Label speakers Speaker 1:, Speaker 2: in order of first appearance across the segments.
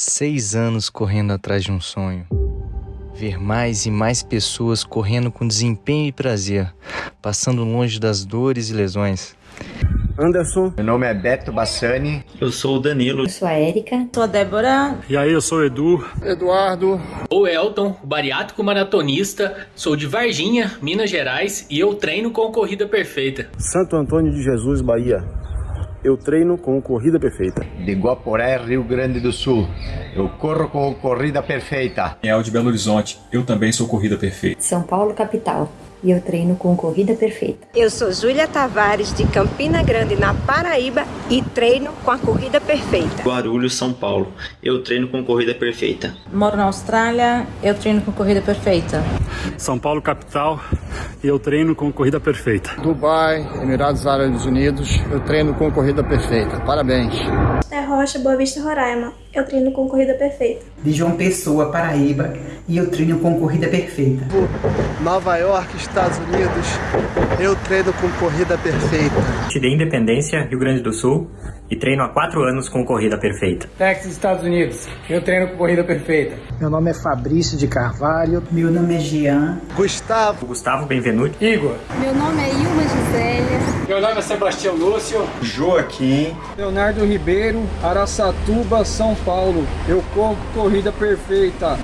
Speaker 1: Seis anos correndo atrás de um sonho. Ver mais e mais pessoas correndo com desempenho e prazer, passando longe das dores e lesões.
Speaker 2: Anderson.
Speaker 3: Meu nome é Beto Bassani.
Speaker 4: Eu sou o Danilo.
Speaker 5: Eu sou a Érica.
Speaker 6: Sou a Débora.
Speaker 2: E aí, eu sou o Edu.
Speaker 7: Eduardo.
Speaker 8: O Elton, bariátrico maratonista. Sou de Varginha, Minas Gerais e eu treino com Corrida Perfeita.
Speaker 2: Santo Antônio de Jesus, Bahia. Eu treino com Corrida Perfeita.
Speaker 3: De Guaporé, Rio Grande do Sul. Eu corro com Corrida Perfeita.
Speaker 9: É de Belo Horizonte. Eu também sou Corrida Perfeita.
Speaker 5: São Paulo, capital e eu treino com Corrida Perfeita.
Speaker 10: Eu sou Júlia Tavares, de Campina Grande, na Paraíba, e treino com a Corrida Perfeita.
Speaker 4: Guarulhos, São Paulo. Eu treino com Corrida Perfeita.
Speaker 6: Moro na Austrália, eu treino com Corrida Perfeita.
Speaker 2: São Paulo, capital, e eu treino com Corrida Perfeita.
Speaker 7: Dubai, Emirados Árabes Unidos, eu treino com Corrida Perfeita. Parabéns.
Speaker 11: É Rocha, Boa Vista, Roraima. Eu treino com Corrida Perfeita.
Speaker 12: De João Pessoa, Paraíba, e eu treino com Corrida Perfeita.
Speaker 13: Nova York, Estados Unidos, eu treino com Corrida Perfeita.
Speaker 14: De Independência, Rio Grande do Sul, e treino há quatro anos com Corrida Perfeita.
Speaker 15: Texas, Estados Unidos, eu treino com Corrida Perfeita.
Speaker 16: Meu nome é Fabrício de Carvalho.
Speaker 12: Meu nome é Jean.
Speaker 14: Gustavo. Gustavo Benvenuti.
Speaker 15: Igor.
Speaker 17: Meu nome é Ilma Gisélia.
Speaker 15: Meu nome é Sebastião Lúcio.
Speaker 3: Joaquim.
Speaker 18: Leonardo Ribeiro, Araçatuba, São Paulo. Eu corro Corrida Perfeita.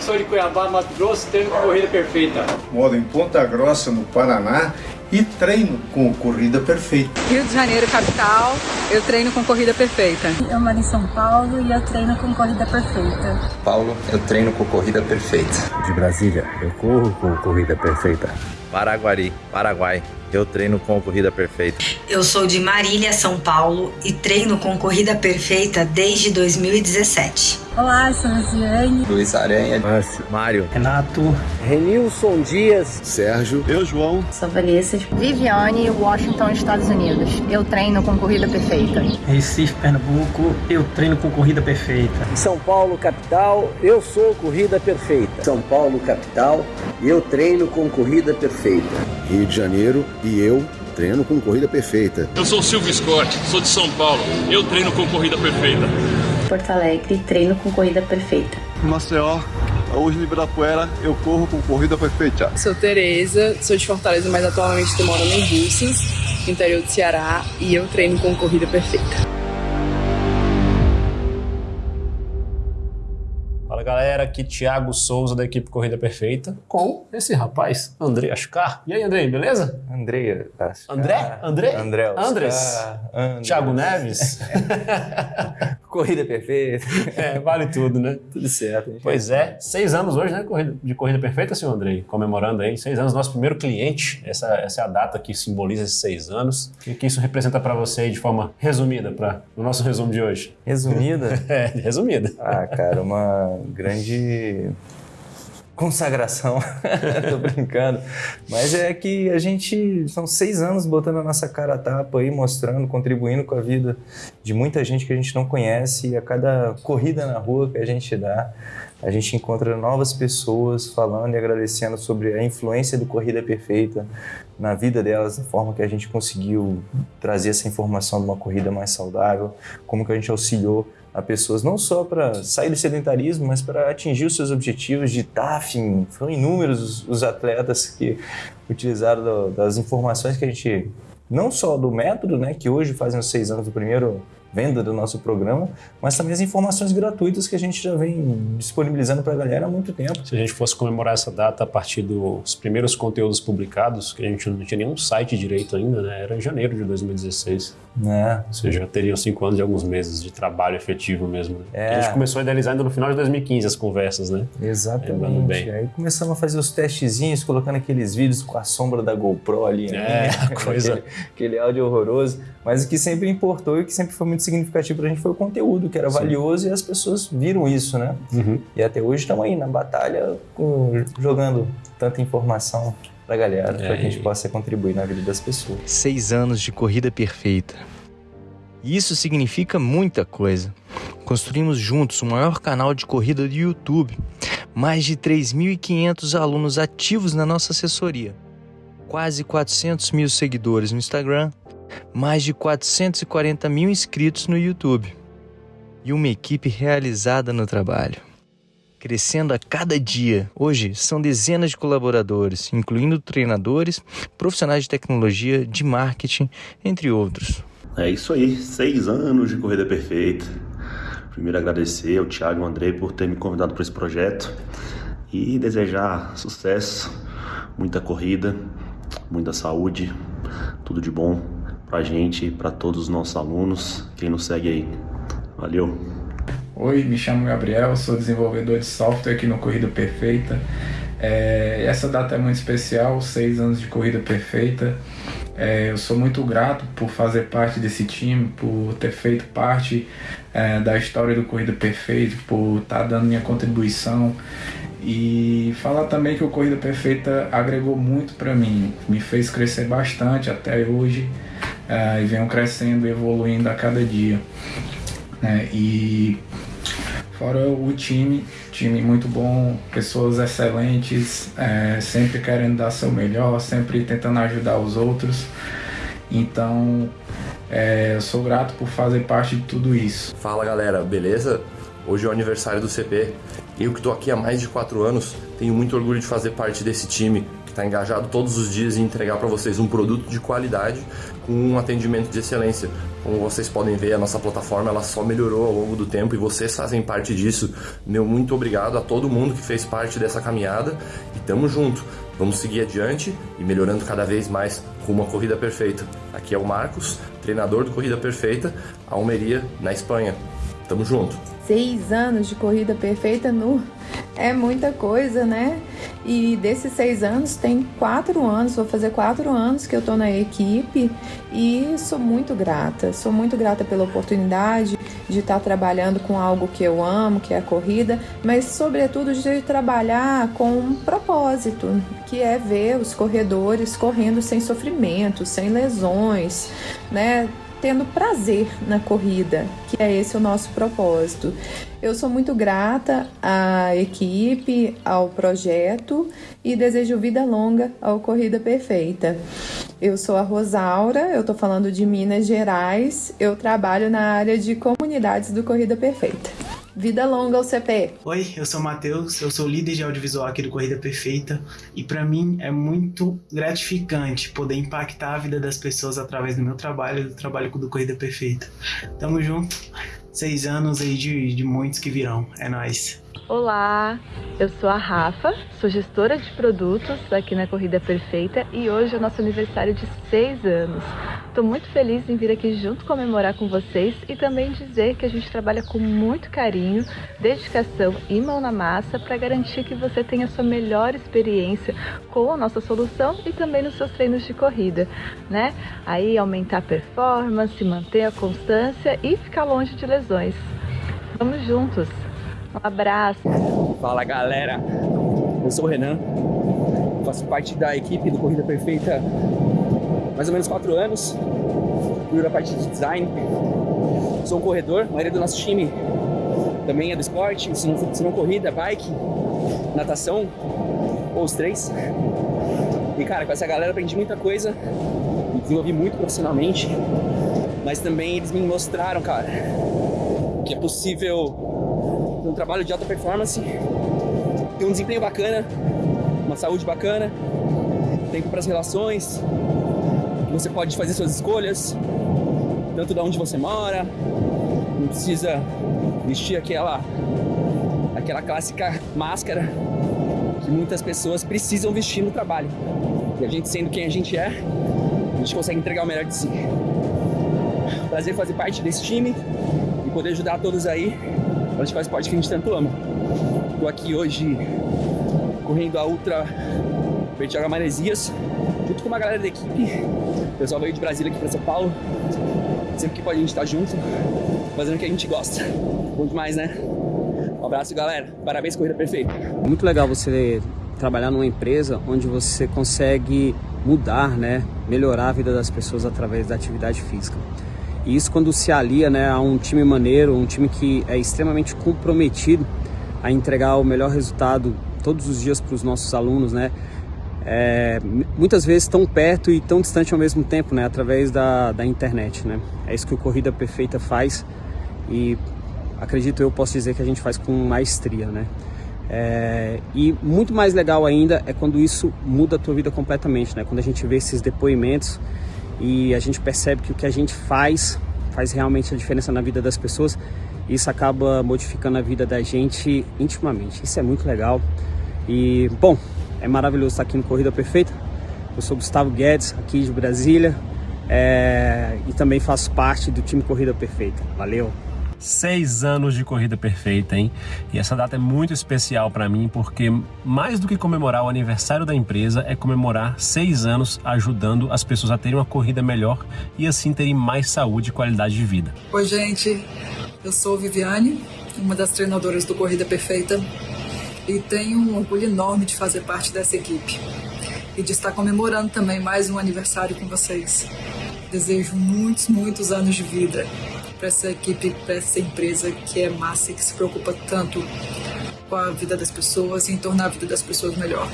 Speaker 15: Sou de Cuiabá, Mato Grosso, treino com Corrida Perfeita.
Speaker 19: Moro em Ponta Grossa, no Paraná e treino com Corrida Perfeita.
Speaker 20: Rio de Janeiro, capital, eu treino com Corrida Perfeita.
Speaker 4: Eu moro em São Paulo e eu treino com Corrida Perfeita.
Speaker 12: Paulo, eu treino com Corrida Perfeita.
Speaker 5: De Brasília, eu corro com Corrida Perfeita.
Speaker 2: Paraguari, Paraguai. Eu treino com Corrida Perfeita.
Speaker 7: Eu sou de Marília, São Paulo e treino com Corrida Perfeita desde 2017.
Speaker 4: Olá, sou Rosiane.
Speaker 12: Luiz Aranha.
Speaker 5: Márcio.
Speaker 14: Mário. Renato.
Speaker 11: Renilson Dias.
Speaker 15: Sérgio. Eu, João.
Speaker 10: Sou Vanessa.
Speaker 18: Viviane, Washington, Estados Unidos. Eu treino com Corrida Perfeita.
Speaker 6: Recife, Pernambuco. Eu treino com Corrida Perfeita.
Speaker 3: São Paulo, capital. Eu sou Corrida Perfeita.
Speaker 17: São Paulo, capital. Eu treino com Corrida Perfeita.
Speaker 9: Rio de Janeiro e eu treino com Corrida Perfeita.
Speaker 20: Eu sou o Silvio Scott, sou de São Paulo. Eu treino com Corrida Perfeita.
Speaker 5: Porto Alegre, treino com Corrida Perfeita.
Speaker 8: Maceió, hoje no Ibirapuera, eu corro com Corrida Perfeita.
Speaker 12: Sou Tereza, sou de Fortaleza, mas atualmente estou morando em Búzios, interior do Ceará, e eu treino com Corrida Perfeita.
Speaker 5: Fala galera, aqui Thiago Souza da equipe Corrida Perfeita com esse rapaz, André Ascar. E aí, André, beleza?
Speaker 1: André Ascar.
Speaker 5: André? André?
Speaker 1: André
Speaker 5: Andres?
Speaker 1: Andres.
Speaker 5: Thiago Neves?
Speaker 1: corrida Perfeita.
Speaker 5: É, vale tudo, né?
Speaker 1: Tudo certo.
Speaker 5: Pois é, seis anos hoje, né, de Corrida Perfeita, senhor André, comemorando aí, seis anos, nosso primeiro cliente, essa, essa é a data que simboliza esses seis anos. O que isso representa para você aí de forma resumida, para o nosso resumo de hoje?
Speaker 1: Resumida?
Speaker 5: é, resumida.
Speaker 1: Ah, cara, uma grande consagração. Tô brincando. Mas é que a gente. São seis anos botando a nossa cara a tapa aí, mostrando, contribuindo com a vida de muita gente que a gente não conhece. E a cada corrida na rua que a gente dá, a gente encontra novas pessoas falando e agradecendo sobre a influência do Corrida Perfeita na vida delas, da forma que a gente conseguiu trazer essa informação de uma corrida mais saudável, como que a gente auxiliou a pessoas, não só para sair do sedentarismo, mas para atingir os seus objetivos de TAF. Foram inúmeros os, os atletas que utilizaram do, das informações que a gente, não só do método, né, que hoje fazem os seis anos do primeiro venda do nosso programa, mas também as informações gratuitas que a gente já vem disponibilizando para a galera há muito tempo.
Speaker 5: Se a gente fosse comemorar essa data a partir dos primeiros conteúdos publicados, que a gente não tinha nenhum site direito ainda, né? era em janeiro de 2016.
Speaker 1: É.
Speaker 5: Ou seja, já teriam cinco anos e alguns meses de trabalho efetivo mesmo. Né?
Speaker 1: É.
Speaker 5: A gente começou a idealizar ainda no final de 2015 as conversas, né?
Speaker 1: Exatamente.
Speaker 5: Bem.
Speaker 1: Aí começamos a fazer os testezinhos, colocando aqueles vídeos com a sombra da GoPro ali.
Speaker 5: Né? É, coisa.
Speaker 1: aquele, aquele áudio horroroso. Mas o que sempre importou e o que sempre foi muito significativo pra gente foi o conteúdo, que era Sim. valioso e as pessoas viram isso, né?
Speaker 5: Uhum.
Speaker 1: E até hoje estamos aí na batalha, com, jogando tanta informação pra galera, é, para que a gente possa contribuir na vida das pessoas. Seis anos de corrida perfeita. E isso significa muita coisa. Construímos juntos o maior canal de corrida do YouTube, mais de 3.500 alunos ativos na nossa assessoria, quase 400 mil seguidores no Instagram, mais de 440 mil inscritos no YouTube. e uma equipe realizada no trabalho. Crescendo a cada dia. Hoje são dezenas de colaboradores, incluindo treinadores, profissionais de tecnologia, de marketing, entre outros.
Speaker 2: É isso aí, seis anos de Corrida Perfeita. Primeiro agradecer ao Thiago e ao Andrei por ter me convidado para esse projeto e desejar sucesso, muita corrida, muita saúde, tudo de bom pra gente e para todos os nossos alunos, quem nos segue aí. Valeu!
Speaker 21: Oi, me chamo Gabriel, sou desenvolvedor de software aqui no Corrida Perfeita. É, essa data é muito especial, seis anos de Corrida Perfeita. É, eu sou muito grato por fazer parte desse time, por ter feito parte é, da história do Corrida Perfeita, por estar tá dando minha contribuição e falar também que o Corrida Perfeita agregou muito para mim, me fez crescer bastante até hoje é, e venho crescendo e evoluindo a cada dia. Né? E fora o time, time muito bom, pessoas excelentes, é, sempre querendo dar seu melhor, sempre tentando ajudar os outros. Então, é, eu sou grato por fazer parte de tudo isso.
Speaker 22: Fala galera, beleza? Hoje é o aniversário do CP. Eu que estou aqui há mais de quatro anos, tenho muito orgulho de fazer parte desse time que está engajado todos os dias em entregar para vocês um produto de qualidade com um atendimento de excelência. Como vocês podem ver, a nossa plataforma ela só melhorou ao longo do tempo e vocês fazem parte disso. Meu muito obrigado a todo mundo que fez parte dessa caminhada e tamo junto. Vamos seguir adiante e melhorando cada vez mais com uma corrida perfeita. Aqui é o Marcos, treinador do Corrida Perfeita, Almeria, na Espanha. Tamo junto
Speaker 23: seis anos de corrida perfeita no é muita coisa, né? E desses seis anos, tem quatro anos, vou fazer quatro anos que eu tô na equipe e sou muito grata. Sou muito grata pela oportunidade de estar trabalhando com algo que eu amo, que é a corrida, mas sobretudo de trabalhar com um propósito, que é ver os corredores correndo sem sofrimento, sem lesões, né? Tendo prazer na corrida, que é esse o nosso propósito. Eu sou muito grata à equipe, ao projeto e desejo vida longa ao Corrida Perfeita. Eu sou a Rosaura, eu estou falando de Minas Gerais, eu trabalho na área de comunidades do Corrida Perfeita. Vida longa ao CP.
Speaker 24: Oi, eu sou o Matheus, eu sou líder de audiovisual aqui do Corrida Perfeita e para mim é muito gratificante poder impactar a vida das pessoas através do meu trabalho e do trabalho do Corrida Perfeita. Tamo junto, seis anos aí de, de muitos que virão, é nóis.
Speaker 25: Olá, eu sou a Rafa, sou gestora de produtos aqui na Corrida Perfeita e hoje é o nosso aniversário de seis anos. Estou muito feliz em vir aqui junto comemorar com vocês e também dizer que a gente trabalha com muito carinho, dedicação e mão na massa para garantir que você tenha a sua melhor experiência com a nossa solução e também nos seus treinos de corrida, né? Aí aumentar a performance, manter a constância e ficar longe de lesões. Vamos juntos! Um abraço!
Speaker 26: Fala galera, eu sou o Renan, faço parte da equipe do Corrida Perfeita mais ou menos quatro anos, cuido da parte de design. Sou um corredor, a maioria do nosso time também é do esporte, se não, se não corrida, bike, natação, ou os três. E cara, com essa galera aprendi muita coisa, me desenvolvi muito profissionalmente, mas também eles me mostraram, cara, que é possível um trabalho de alta performance, ter um desempenho bacana, uma saúde bacana, tempo para as relações, você pode fazer suas escolhas, tanto de onde você mora, não precisa vestir aquela aquela clássica máscara que muitas pessoas precisam vestir no trabalho. E a gente sendo quem a gente é, a gente consegue entregar o melhor de si. Prazer fazer parte desse time e poder ajudar todos aí a praticar o esporte que a gente tanto ama. Estou aqui hoje correndo a Ultra Bertioga Maresias, junto com uma galera da equipe pessoal veio de Brasília aqui para São Paulo. Sempre que pode a gente estar tá junto, fazendo o que a gente gosta. Bom demais, né? Um abraço, galera. Parabéns, Corrida Perfeita.
Speaker 27: Muito legal você trabalhar numa empresa onde você consegue mudar, né, melhorar a vida das pessoas através da atividade física. E isso quando se alia, né, a um time maneiro, um time que é extremamente comprometido a entregar o melhor resultado todos os dias para os nossos alunos, né? é, muitas vezes tão perto e tão distante ao mesmo tempo, né, através da, da internet, né. É isso que o Corrida Perfeita faz e acredito eu, posso dizer que a gente faz com maestria, né? É, e muito mais legal ainda é quando isso muda a tua vida completamente, né? Quando a gente vê esses depoimentos e a gente percebe que o que a gente faz faz realmente a diferença na vida das pessoas. Isso acaba modificando a vida da gente intimamente. Isso é muito legal. E, bom, é maravilhoso estar aqui no Corrida Perfeita. Eu sou Gustavo Guedes, aqui de Brasília, é, e também faço parte do time Corrida Perfeita. Valeu!
Speaker 5: Seis anos de corrida perfeita, hein? E essa data é muito especial para mim porque, mais do que comemorar o aniversário da empresa, é comemorar seis anos ajudando as pessoas a terem uma corrida melhor e assim terem mais saúde e qualidade de vida.
Speaker 28: Oi, gente. Eu sou Viviane, uma das treinadoras do Corrida Perfeita e tenho um orgulho enorme de fazer parte dessa equipe e de estar comemorando também mais um aniversário com vocês. Desejo muitos, muitos anos de vida para essa equipe, para essa empresa que é massa e que se preocupa tanto com a vida das pessoas e em tornar a vida das pessoas melhor.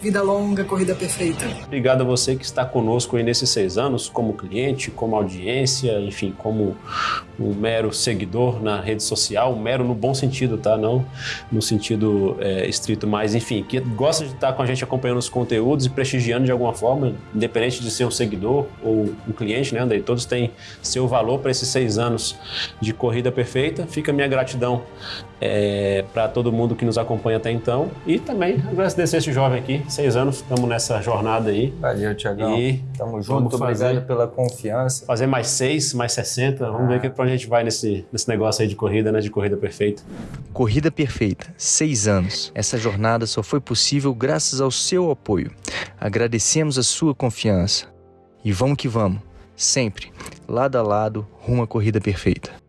Speaker 28: Vida longa, corrida perfeita.
Speaker 5: Obrigado a você que está conosco aí nesses seis anos, como cliente, como audiência, enfim, como um mero seguidor na rede social, um mero no bom sentido, tá? Não no sentido é, estrito, mas enfim, que gosta de estar com a gente acompanhando os conteúdos e prestigiando de alguma forma, independente de ser um seguidor ou um cliente, né, Andrei? Todos têm seu valor para esses seis anos de corrida perfeita. Fica a minha gratidão é, para todo mundo que nos acompanha até então e também agradecer esse jovem aqui, seis anos, estamos nessa jornada aí.
Speaker 1: Valeu, Tiagão. E tamo junto, obrigado pela confiança.
Speaker 5: Fazer mais seis, mais 60, vamos ah. ver para onde a gente vai nesse, nesse negócio aí de corrida, né, de corrida perfeita.
Speaker 29: Corrida perfeita, seis anos. Essa jornada só foi possível graças ao seu apoio. Agradecemos a sua confiança. E vamos que vamos, sempre, lado a lado, rumo à corrida perfeita.